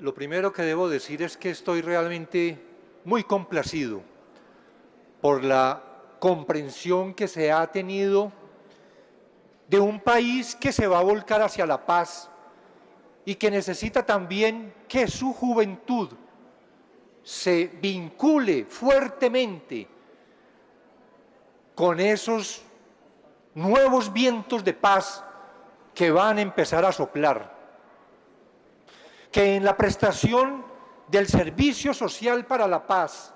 Lo primero que debo decir es que estoy realmente muy complacido por la comprensión que se ha tenido de un país que se va a volcar hacia la paz y que necesita también que su juventud se vincule fuertemente con esos nuevos vientos de paz que van a empezar a soplar. Que en la prestación del servicio social para la paz,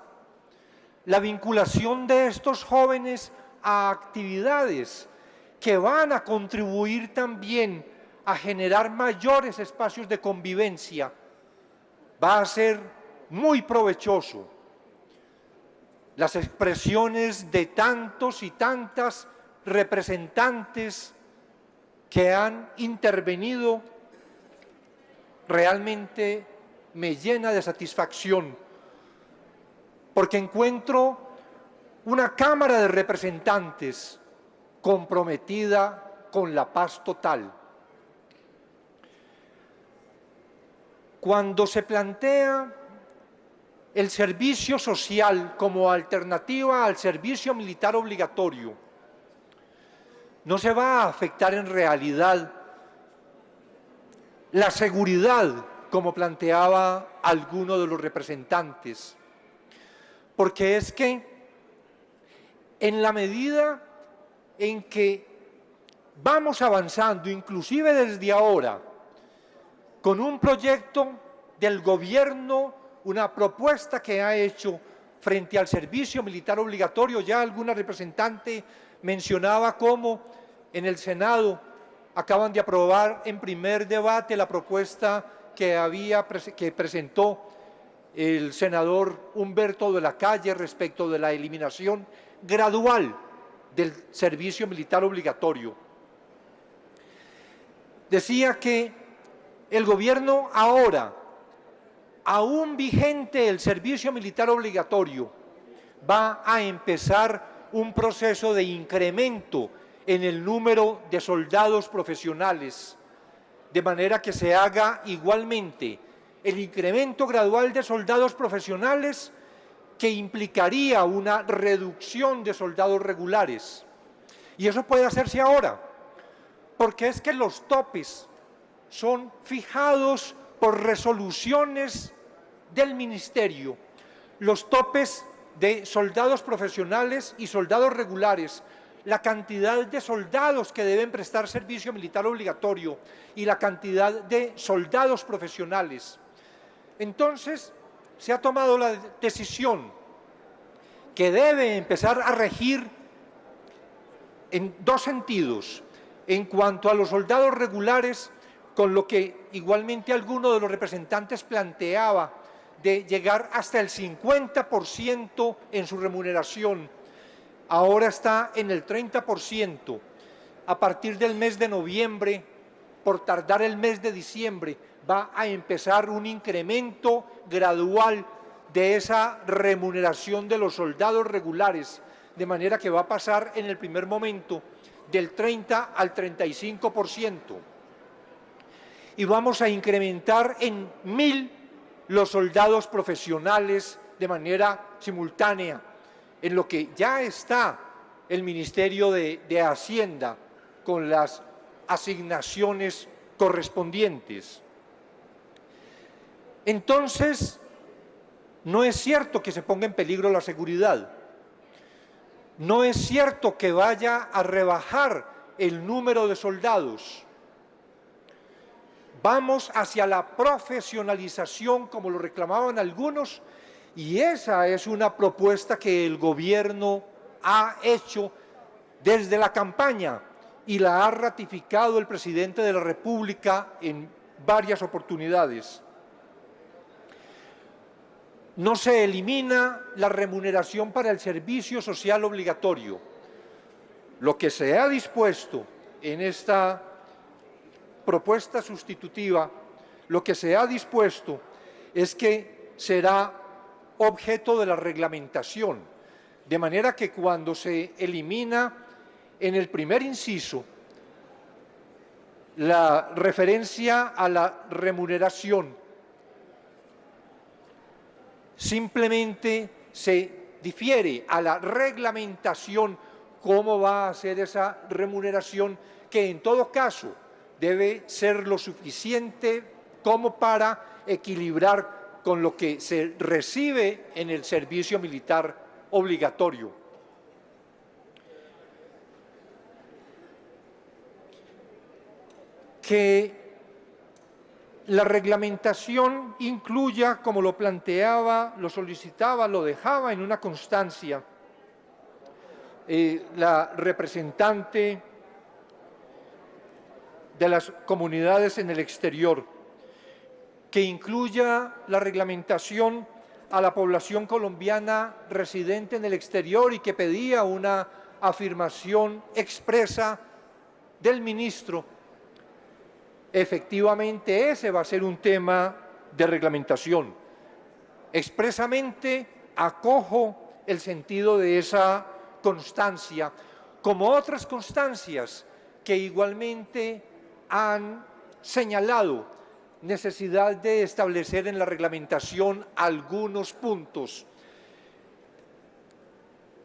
la vinculación de estos jóvenes a actividades que van a contribuir también a generar mayores espacios de convivencia, va a ser muy provechoso. Las expresiones de tantos y tantas representantes que han intervenido realmente me llena de satisfacción porque encuentro una Cámara de Representantes comprometida con la paz total. Cuando se plantea el servicio social como alternativa al servicio militar obligatorio, no se va a afectar en realidad la seguridad, como planteaba alguno de los representantes, porque es que en la medida en que vamos avanzando, inclusive desde ahora, con un proyecto del gobierno, una propuesta que ha hecho frente al servicio militar obligatorio, ya alguna representante mencionaba cómo en el Senado acaban de aprobar en primer debate la propuesta que, había, que presentó el senador Humberto de la Calle respecto de la eliminación gradual del servicio militar obligatorio. Decía que el gobierno ahora, aún vigente el servicio militar obligatorio, va a empezar un proceso de incremento en el número de soldados profesionales, de manera que se haga igualmente el incremento gradual de soldados profesionales que implicaría una reducción de soldados regulares. Y eso puede hacerse ahora, porque es que los topes son fijados por resoluciones del Ministerio. Los topes de soldados profesionales y soldados regulares, la cantidad de soldados que deben prestar servicio militar obligatorio y la cantidad de soldados profesionales entonces, se ha tomado la decisión que debe empezar a regir en dos sentidos. En cuanto a los soldados regulares, con lo que igualmente alguno de los representantes planteaba de llegar hasta el 50% en su remuneración, ahora está en el 30%. A partir del mes de noviembre, por tardar el mes de diciembre, va a empezar un incremento gradual de esa remuneración de los soldados regulares, de manera que va a pasar en el primer momento del 30 al 35%. Y vamos a incrementar en mil los soldados profesionales de manera simultánea, en lo que ya está el Ministerio de, Hacienda con las asignaciones correspondientes. Entonces, no es cierto que se ponga en peligro la seguridad. No es cierto que vaya a rebajar el número de soldados. Vamos hacia la profesionalización, como lo reclamaban algunos, y esa es una propuesta que el gobierno ha hecho desde la campaña y la ha ratificado el presidente de la República en varias oportunidades no se elimina la remuneración para el servicio social obligatorio. Lo que se ha dispuesto en esta propuesta sustitutiva, lo que se ha dispuesto es que será objeto de la reglamentación, de manera que cuando se elimina en el primer inciso la referencia a la remuneración simplemente se difiere a la reglamentación cómo va a ser esa remuneración que en todo caso debe ser lo suficiente como para equilibrar con lo que se recibe en el servicio militar obligatorio. Que la reglamentación incluya, como lo planteaba, lo solicitaba, lo dejaba en una constancia, eh, la representante de las comunidades en el exterior, que incluya la reglamentación a la población colombiana residente en el exterior y que pedía una afirmación expresa del ministro. Efectivamente, ese va a ser un tema de reglamentación. Expresamente acojo el sentido de esa constancia, como otras constancias que igualmente han señalado necesidad de establecer en la reglamentación algunos puntos.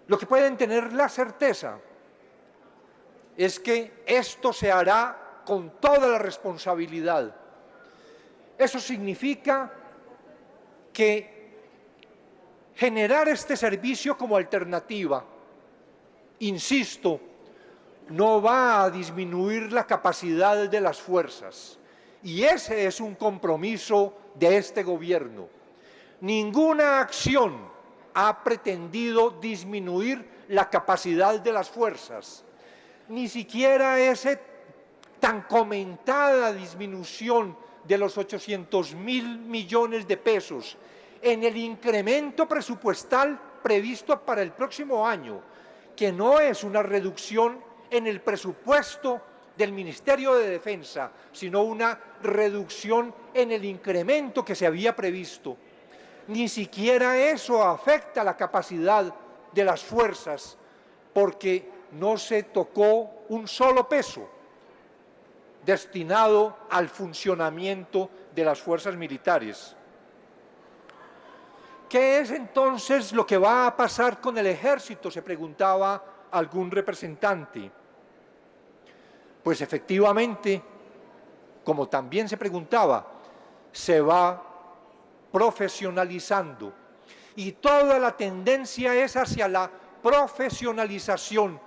Lo que pueden tener la certeza es que esto se hará con toda la responsabilidad. Eso significa que generar este servicio como alternativa, insisto, no va a disminuir la capacidad de las fuerzas. Y ese es un compromiso de este gobierno. Ninguna acción ha pretendido disminuir la capacidad de las fuerzas. Ni siquiera esa tan comentada disminución de los 800 mil millones de pesos en el incremento presupuestal previsto para el próximo año, que no es una reducción en el presupuesto del Ministerio de Defensa, sino una reducción en el incremento que se había previsto. Ni siquiera eso afecta la capacidad de las fuerzas, porque no se tocó un solo peso destinado al funcionamiento de las fuerzas militares. ¿Qué es entonces lo que va a pasar con el ejército? Se preguntaba algún representante. Pues efectivamente, como también se preguntaba, se va profesionalizando. Y toda la tendencia es hacia la profesionalización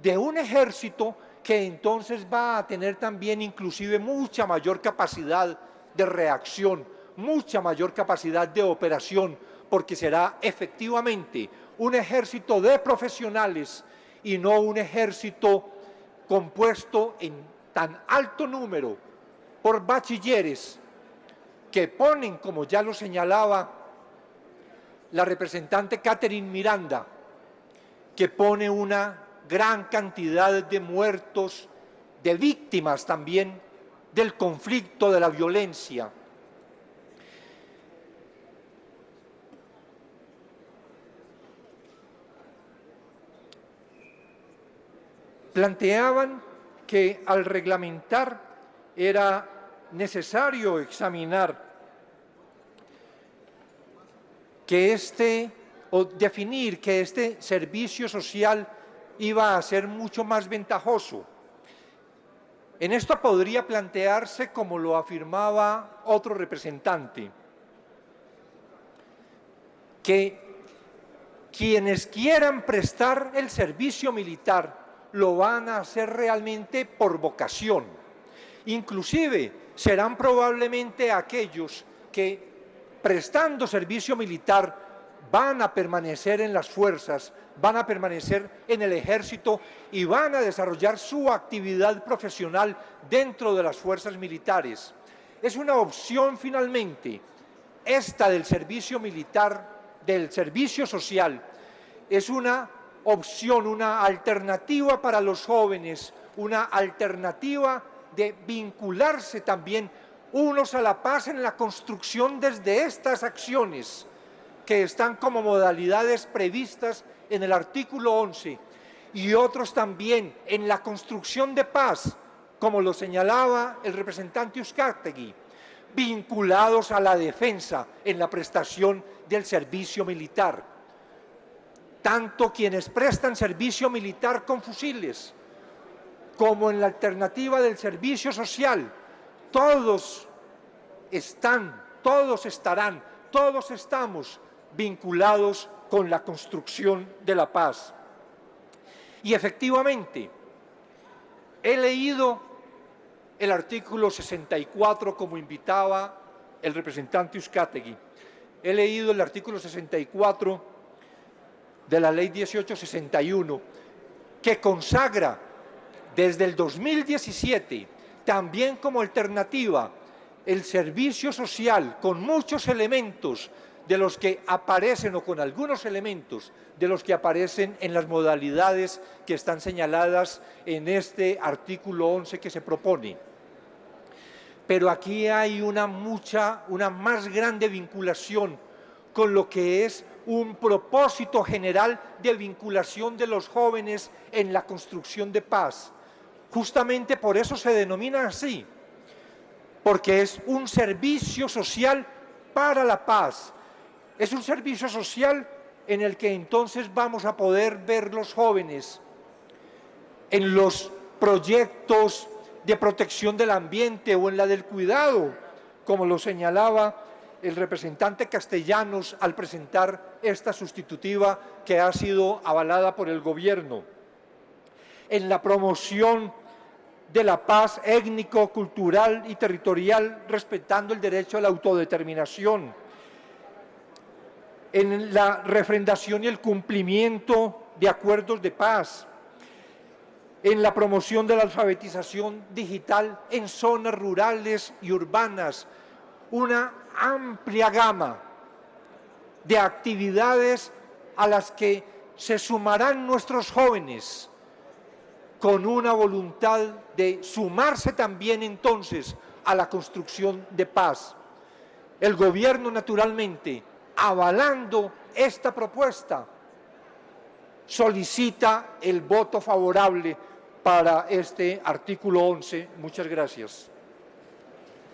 de un ejército que entonces va a tener también inclusive mucha mayor capacidad de reacción, mucha mayor capacidad de operación, porque será efectivamente un ejército de profesionales y no un ejército compuesto en tan alto número por bachilleres que ponen, como ya lo señalaba la representante Catherine Miranda, que pone una gran cantidad de muertos, de víctimas también del conflicto, de la violencia. planteaban que al reglamentar era necesario examinar que este, o definir que este servicio social iba a ser mucho más ventajoso. En esto podría plantearse, como lo afirmaba otro representante, que quienes quieran prestar el servicio militar lo van a hacer realmente por vocación. Inclusive serán probablemente aquellos que prestando servicio militar van a permanecer en las fuerzas, van a permanecer en el ejército y van a desarrollar su actividad profesional dentro de las fuerzas militares. Es una opción finalmente, esta del servicio militar, del servicio social, es una opción, una alternativa para los jóvenes, una alternativa de vincularse también unos a la paz en la construcción desde estas acciones que están como modalidades previstas en el artículo 11 y otros también en la construcción de paz, como lo señalaba el representante Uzcategui, vinculados a la defensa en la prestación del servicio militar. Tanto quienes prestan servicio militar con fusiles, como en la alternativa del servicio social, todos están, todos estarán, todos estamos vinculados con la construcción de la paz. Y efectivamente, he leído el artículo 64 como invitaba el representante Uzcategui. He leído el artículo 64 de la ley 1861 que consagra desde el 2017 también como alternativa el servicio social con muchos elementos de los que aparecen o con algunos elementos de los que aparecen en las modalidades que están señaladas en este artículo 11 que se propone. Pero aquí hay una mucha, una más grande vinculación con lo que es un propósito general de vinculación de los jóvenes en la construcción de paz. Justamente por eso se denomina así, porque es un servicio social para la paz. Es un servicio social en el que entonces vamos a poder ver los jóvenes en los proyectos de protección del ambiente o en la del cuidado, como lo señalaba el representante Castellanos al presentar esta sustitutiva que ha sido avalada por el gobierno. En la promoción de la paz étnico, cultural y territorial, respetando el derecho a la autodeterminación, en la refrendación y el cumplimiento de acuerdos de paz, en la promoción de la alfabetización digital en zonas rurales y urbanas, una amplia gama de actividades a las que se sumarán nuestros jóvenes con una voluntad de sumarse también entonces a la construcción de paz. El gobierno naturalmente, avalando esta propuesta, solicita el voto favorable para este artículo 11. Muchas gracias.